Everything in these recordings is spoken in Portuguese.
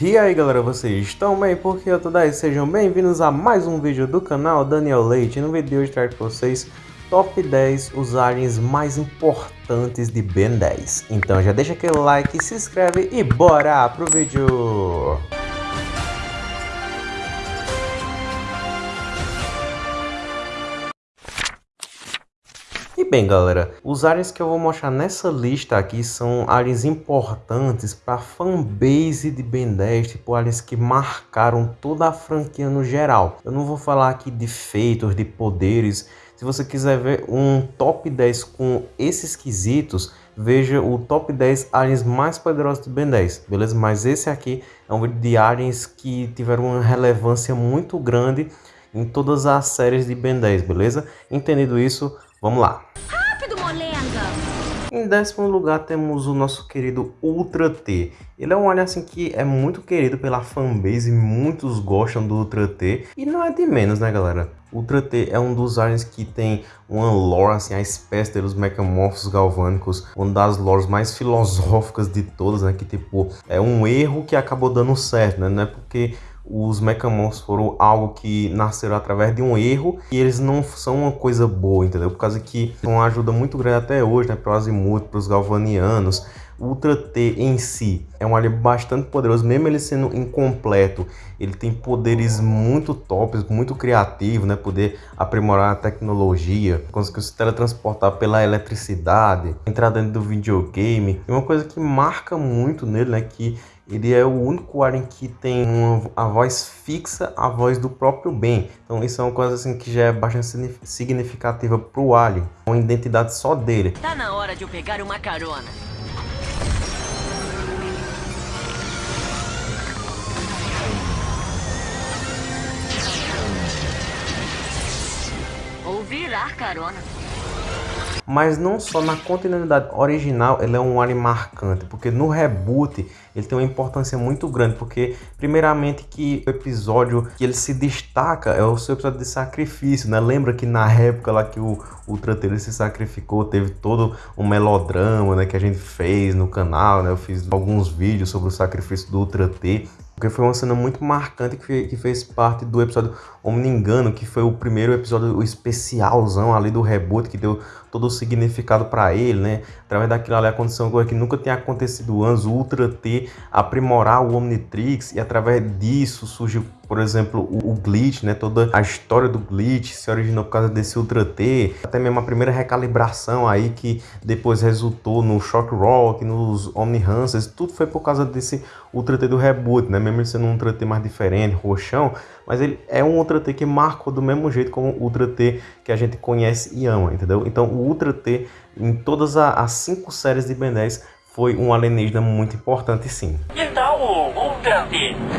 E aí galera, vocês estão bem? Porque eu tô daí, sejam bem-vindos a mais um vídeo do canal Daniel Leite. No vídeo de hoje trago para vocês top 10 os aliens mais importantes de Ben 10. Então já deixa aquele like, se inscreve e bora pro vídeo! Bem galera, os aliens que eu vou mostrar nessa lista aqui são aliens importantes para a fanbase de Ben 10, tipo aliens que marcaram toda a franquia no geral. Eu não vou falar aqui de feitos, de poderes, se você quiser ver um top 10 com esses quesitos, veja o top 10 aliens mais poderosos de Ben 10, beleza? Mas esse aqui é um vídeo de aliens que tiveram uma relevância muito grande em todas as séries de Ben 10, beleza? Entendido isso, Vamos lá. Rápido, molenga! Em décimo lugar temos o nosso querido Ultra T. Ele é um alien assim que é muito querido pela fanbase, muitos gostam do Ultra T. E não é de menos, né galera? Ultra T é um dos aliens que tem uma lore, assim, a espécie dos mecamorfos galvânicos, uma das lores mais filosóficas de todas, né? Que tipo, é um erro que acabou dando certo, né? Não é porque os Mechamons foram algo que nasceram através de um erro e eles não são uma coisa boa, entendeu? Por causa que são uma ajuda muito grande até hoje, né? Para o Azimuth, para os Galvanianos. Ultra T em si é um alien bastante poderoso, mesmo ele sendo incompleto, ele tem poderes muito tops, muito criativos, né? Poder aprimorar a tecnologia, conseguir se teletransportar pela eletricidade, entrar dentro do videogame. E uma coisa que marca muito nele, né? Que ele é o único alien que tem uma, a voz fixa, a voz do próprio Ben. Então isso é uma coisa assim que já é bastante significativa para o alien, uma identidade só dele. Tá na hora de eu pegar uma carona. Ou virar carona. Mas não só na continuidade original ele é um alien marcante, porque no reboot ele tem uma importância muito grande, porque primeiramente que o episódio que ele se destaca é o seu episódio de sacrifício, né? Lembra que na época lá que o Ultra T se sacrificou, teve todo um melodrama, né, que a gente fez no canal, né? Eu fiz alguns vídeos sobre o sacrifício do Ultra T porque foi uma cena muito marcante que, fez parte do episódio Homem Engano, que foi o primeiro episódio o especialzão ali do reboot, que deu todo o significado para ele, né? Através daquilo ali aconteceu uma que nunca tinha acontecido antes, o Ultra T aprimorar o Omnitrix e através disso surgiu por exemplo, o, o, glitch, né? Toda a história do glitch se originou por causa desse Ultra T, até mesmo a primeira recalibração aí que depois resultou no Shock Rock, nos Omni Hunters, tudo foi por causa desse Ultra T do reboot, né? Mesmo sendo um Ultra T mais diferente, roxão, mas ele é um Ultra T que marcou do mesmo jeito como o Ultra T que a gente conhece e ama, entendeu? Então o Ultra T em todas as cinco séries de Ben 10 foi um alienígena muito importante sim. Então,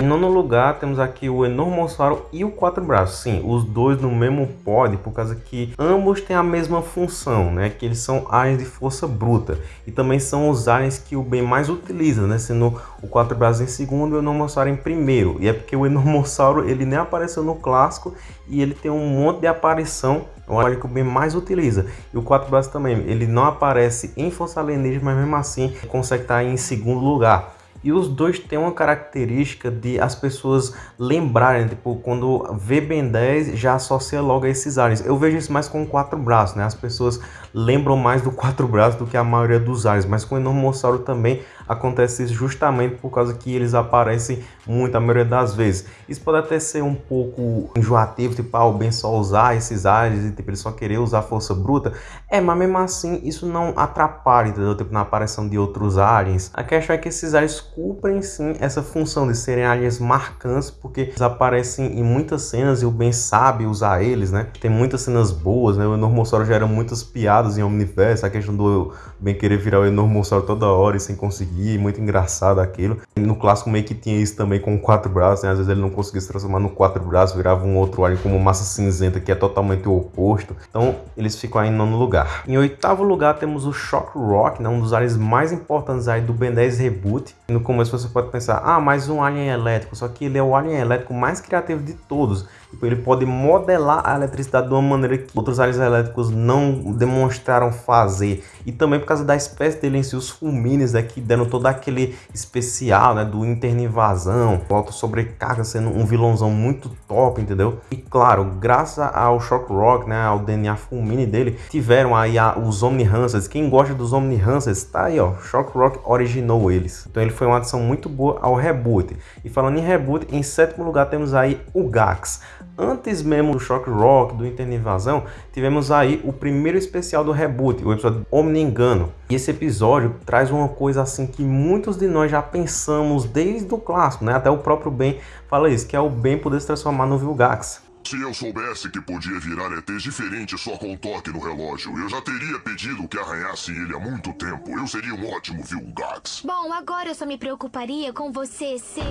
em nono lugar, temos aqui o Enormossauro e o Quatro Braços. Sim, os dois no mesmo pod, por causa que ambos têm a mesma função, né? Que eles são aliens de força bruta. E também são os aliens que o Ben mais utiliza, né? Sendo o Quatro Braços em segundo e o Enormossauro em primeiro. E é porque o Enormossauro, ele nem apareceu no clássico e ele tem um monte de aparição é o alien que o Ben mais utiliza. E o Quatro Braços também, ele não aparece em Força Alienígena, mas mesmo assim consegue estar em segundo lugar. E os dois têm uma característica de as pessoas lembrarem, tipo, quando vê Ben 10 já associa logo a esses aliens. Eu vejo isso mais com quatro braços, né? As pessoas lembram mais do quatro braços do que a maioria dos aliens, mas com o Enormossauro também acontece isso justamente por causa que eles aparecem muito a maioria das vezes. Isso pode até ser um pouco enjoativo, tipo, ah, o Ben só usar esses aliens e tipo, ele só querer usar força bruta. É, mas mesmo assim isso não atrapalha, entendeu? Tipo, na aparição de outros aliens. A questão é que esses aliens cumprem sim essa função de serem aliens marcantes, porque eles aparecem em muitas cenas e o Ben sabe usar eles, né? Tem muitas cenas boas, né? O Enormossauro gera muitas piadas em Omniverse, a questão do Ben querer virar o Enormossauro toda hora e sem conseguir, muito engraçado aquilo. No clássico meio que tinha isso também com quatro braços, né? Às vezes ele não conseguia se transformar no quatro braços, virava um outro alien como massa cinzenta, que é totalmente o oposto. Então eles ficam aí em nono lugar. Em oitavo lugar temos o Shock Rock, né? Um dos aliens mais importantes aí do Ben 10 Reboot. No começo você pode pensar, ah, mais um alien elétrico, só que ele é o alien elétrico mais criativo de todos. Tipo, ele pode modelar a eletricidade de uma maneira que outros aliens elétricos não demonstraram fazer. E também por causa da espécie dele em si, os fulmines, né, que deram todo aquele especial, né, do interno-invasão, auto sobrecarga sendo um vilãozão muito top, entendeu? E claro, graças ao Shock Rock, né, ao DNA fulmine dele, tiveram aí a, os Omni Hansers. Quem gosta dos Omni Hansers, tá aí, ó, Shock Rock originou eles. Então ele foi uma adição muito boa ao reboot. E falando em reboot, em sétimo lugar temos aí o Gax. Antes mesmo do Shock Rock, do Interno Invasão, tivemos aí o primeiro especial do reboot, o episódio Omni Engano. E esse episódio traz uma coisa assim que muitos de nós já pensamos desde o clássico, né? Até o próprio Ben fala isso, que é o Ben poder se transformar no Vilgax. Se eu soubesse que podia virar ETs diferente só com um toque no relógio, eu já teria pedido que arranhasse ele há muito tempo. Eu seria um ótimo Vilgax. Bom, agora eu só me preocuparia com você ser...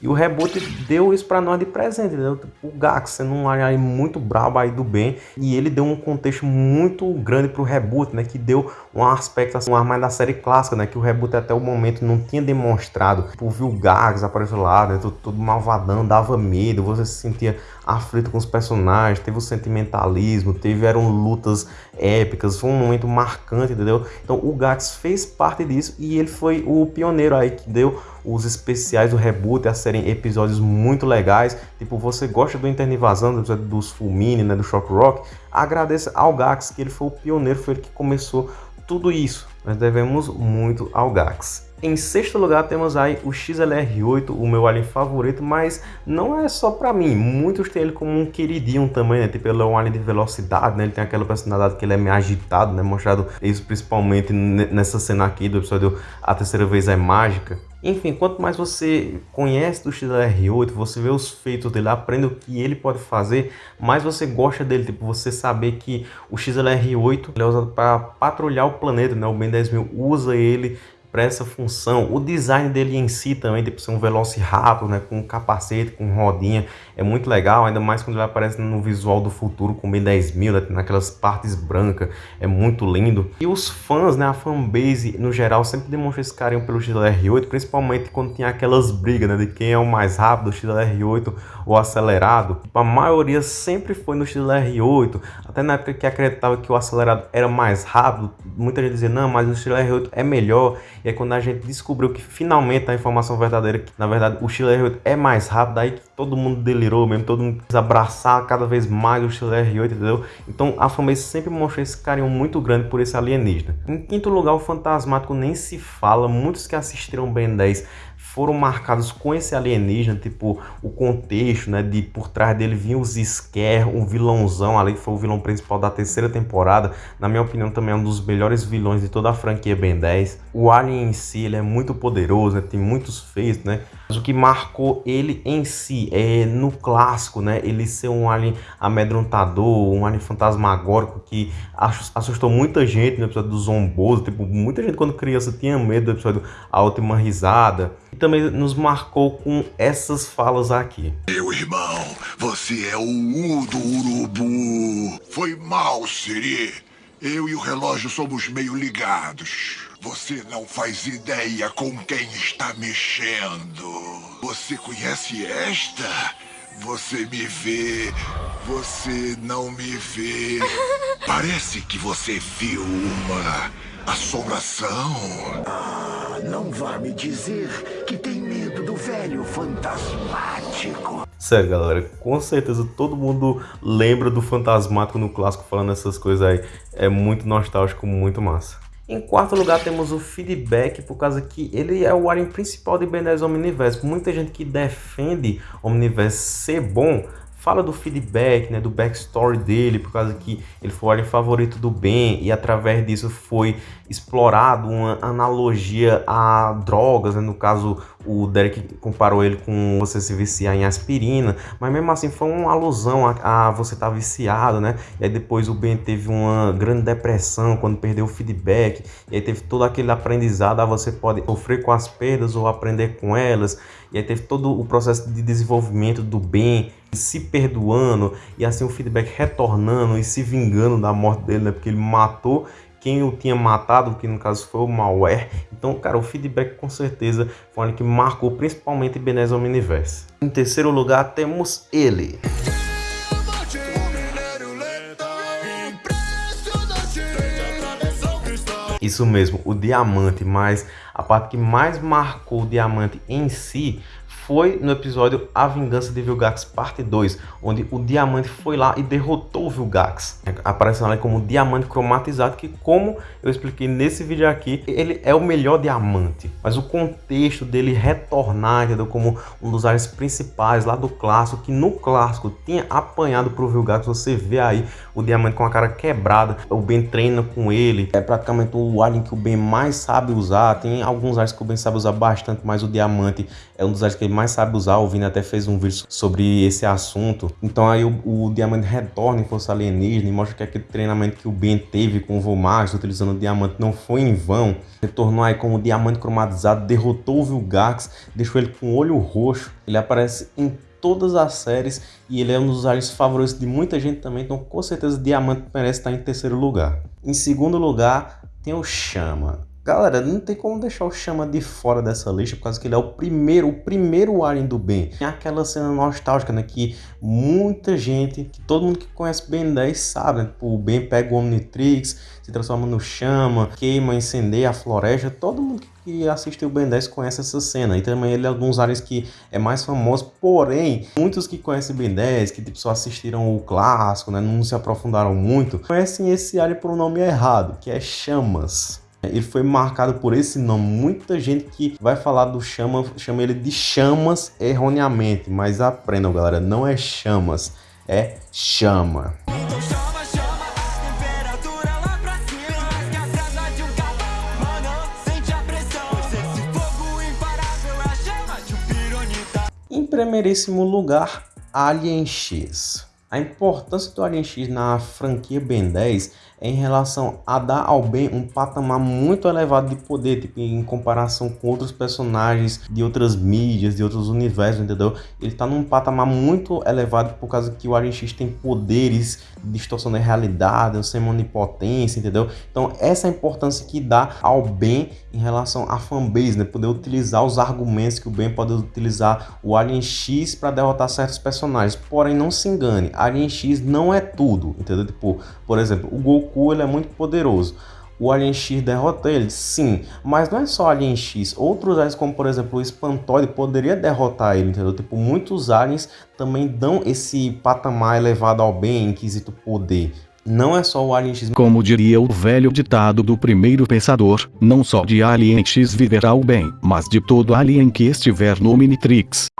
E o reboot deu isso para nós de presente, entendeu? O Gax sendo um aí muito brabo aí do bem. E ele deu um contexto muito grande pro reboot, né? Que deu um aspecto assim, um ar mais da série clássica, né? Que o reboot até o momento não tinha demonstrado. Tipo, viu o Gax apareceu lá, né? Todo, todo malvadão, dava medo, você se sentia aflito com os personagens, teve o sentimentalismo, tiveram lutas épicas, foi um momento marcante, entendeu? Então o Gax fez parte disso e ele foi o pioneiro aí que deu os especiais do reboot a serem episódios muito legais. Tipo, você gosta do Interno Invasão, do dos Fulmine, né, do Shock Rock, agradeça ao Gax, que ele foi o pioneiro, foi ele que começou tudo isso. Nós devemos muito ao Gax. Em sexto lugar temos aí o XLR8, o meu alien favorito, mas não é só para mim, muitos têm ele como um queridinho também, né? Tipo, ele é um alien de velocidade, né? Ele tem aquela personalidade que ele é meio agitado, né? Mostrado isso principalmente nessa cena aqui do episódio A Terceira Vez é Mágica. Enfim, quanto mais você conhece do XLR8, você vê os feitos dele, aprende o que ele pode fazer, mais você gosta dele. Tipo, você saber que o XLR8 é usado para patrulhar o planeta, né? O Ben 10.000 usa ele para essa função. O design dele em si também, tipo ser um Velociraptor, né, com capacete, com rodinha, é muito legal, ainda mais quando ele aparece no visual do futuro com B10000, né, naquelas partes brancas, é muito lindo. E os fãs, né, a fanbase no geral sempre demonstra esse carinho pelo XLR8, principalmente quando tinha aquelas brigas, né, de quem é o mais rápido, o XLR8 ou acelerado. A maioria sempre foi no XLR8, até na época que acreditava que o acelerado era mais rápido, muita gente dizia, não, mas o XLR8 é melhor. E aí quando a gente descobriu que finalmente a informação verdadeira, que na verdade o XLR8 é mais rápido, aí que todo mundo delirou mesmo, todo mundo quis abraçar cada vez mais o XLR8, entendeu? Então a fanbase sempre mostrou esse carinho muito grande por esse alienígena. Em quinto lugar, o Fantasmático nem se fala, muitos que assistiram Ben 10 foram marcados com esse alienígena, tipo o contexto, né, de por trás dele vinha os Scare, um vilãozão ali, que foi o vilão principal da terceira temporada, na minha opinião também é um dos melhores vilões de toda a franquia Ben 10. O alien em si, ele é muito poderoso, né, tem muitos feitos, né, mas o que marcou ele em si é no clássico, né, ele ser um alien amedrontador, um alien fantasmagórico que assustou muita gente no episódio do Zomboso, tipo, muita gente quando criança tinha medo do episódio A Última Risada, e também nos marcou com essas falas aqui. Meu irmão, você é o U do urubu. Foi mal, Siri. Eu e o relógio somos meio ligados. Você não faz ideia com quem está mexendo. Você conhece esta? Você me vê, você não me vê. Parece que você viu uma assombração. Ah, não vá me dizer que tem medo do velho fantasmático. Sério, galera, com certeza todo mundo lembra do fantasmático no clássico falando essas coisas aí. É muito nostálgico, muito massa. Em quarto lugar temos o feedback, por causa que ele é o alien principal de Ben 10 Omniverse. Muita gente que defende Omniverse ser bom, fala do feedback, né, do backstory dele, por causa que ele foi o alien favorito do Ben e através disso foi explorado uma analogia a drogas, né? no caso o Derek comparou ele com você se viciar em aspirina, mas mesmo assim foi uma alusão a, a você estar tá viciado, né? E aí depois o Ben teve uma grande depressão quando perdeu o feedback, e aí teve todo aquele aprendizado, ah, você pode sofrer com as perdas ou aprender com elas, e aí teve todo o processo de desenvolvimento do Ben, se perdoando e assim o feedback retornando e se vingando da morte dele, né? Porque ele matou quem o tinha matado, que no caso foi o malware. Então, cara, o feedback com certeza foi algo que marcou principalmente Benezon Miniverse. Em terceiro lugar, temos ele. Isso mesmo, o diamante, mas a parte que mais marcou o diamante em si foi no episódio A Vingança de Vilgax Parte 2, onde o Diamante foi lá e derrotou o Vilgax, aparecendo ali como Diamante Cromatizado, que como eu expliquei nesse vídeo aqui, ele é o melhor diamante, mas o contexto dele retornar, entendeu? Como um dos áreas principais lá do clássico, que no clássico tinha apanhado pro Vilgax, você vê aí o Diamante com a cara quebrada, o Ben treina com ele, é praticamente o alien que o Ben mais sabe usar, tem alguns aliens que o Ben sabe usar bastante, mas o Diamante é um dos aliens que ele mais sabe usar, o Vini até fez um vídeo sobre esse assunto. Então aí o, o Diamante retorna em Força Alienígena e mostra que aquele treinamento que o Ben teve com o Vomax, utilizando o Diamante, não foi em vão. Retornou aí com o Diamante cromatizado, derrotou o Vilgax, deixou ele com o olho roxo. Ele aparece em todas as séries e ele é um dos aliens favoritos de muita gente também, então com certeza Diamante merece estar em terceiro lugar. Em segundo lugar tem o Chama. Galera, não tem como deixar o Chama de fora dessa lista, por causa que ele é o primeiro, o primeiro Alien do Ben. Tem aquela cena nostálgica, né, que muita gente, que todo mundo que conhece Ben 10 sabe, né? Tipo, o Ben pega o Omnitrix, se transforma no Chama, queima, incendeia a floresta, todo mundo que assistiu o Ben 10 conhece essa cena. E também ele é um dos aliens que é mais famoso, porém, muitos que conhecem Ben 10, que tipo, só assistiram o clássico, né, não se aprofundaram muito, conhecem esse alien por um nome errado, que é Chamas. Ele foi marcado por esse nome. Muita gente que vai falar do chama, chama ele de chamas erroneamente. Mas aprendam, galera, não é chamas, é chama. Em primeiríssimo lugar, Alien X. A importância do Alien X na franquia Ben 10 é em relação a dar ao Ben um patamar muito elevado de poder, tipo, em comparação com outros personagens de outras mídias, de outros universos, entendeu? Ele tá num patamar muito elevado por causa que o Alien X tem poderes de distorção da realidade, sem onipotência, entendeu? Então essa é a importância que dá ao Ben em relação à fanbase, né? Poder utilizar os argumentos que o Ben pode utilizar o Alien X para derrotar certos personagens. Porém, não se engane, Alien X não é tudo, entendeu? Tipo, por exemplo, o Goku ele é muito poderoso. O Alien X derrota ele? Sim, mas não é só Alien X. Outros aliens, como por exemplo o Espantoide, poderia derrotar ele, entendeu? Tipo, muitos aliens também dão esse patamar elevado ao bem, inquisito poder. Não é só o Alien X. Como diria o velho ditado do primeiro pensador, não só de Alien X viverá o bem, mas de todo alien que estiver no Minitrix.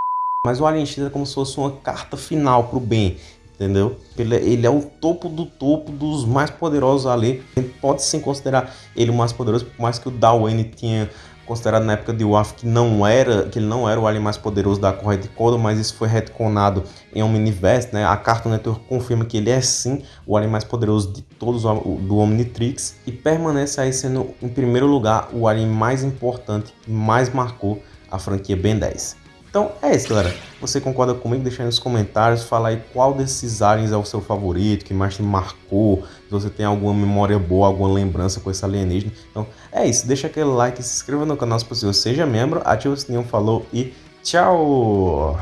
Mas o Alien X é como se fosse uma carta final pro bem entendeu? Ele, é, ele, é o topo do topo dos mais poderosos ali. Pode sim considerar ele o mais poderoso, por mais que o Dawen tinha considerado na época de WAF que não era, que ele não era o alien mais poderoso da corrente de Kodo, mas isso foi retconado em Omniverse, né? A Cartoon Network confirma que ele é sim o alien mais poderoso de todos do Omnitrix e permanece aí sendo em primeiro lugar o alien mais importante que mais marcou a franquia Ben 10. Então é isso, galera. Você concorda comigo? Deixa aí nos comentários, fala aí qual desses aliens é o seu favorito, que mais te marcou, se você tem alguma memória boa, alguma lembrança com esse alienígena. Então é isso, deixa aquele like, se inscreva no canal se possível, seja membro, ativa o sininho, falou e tchau!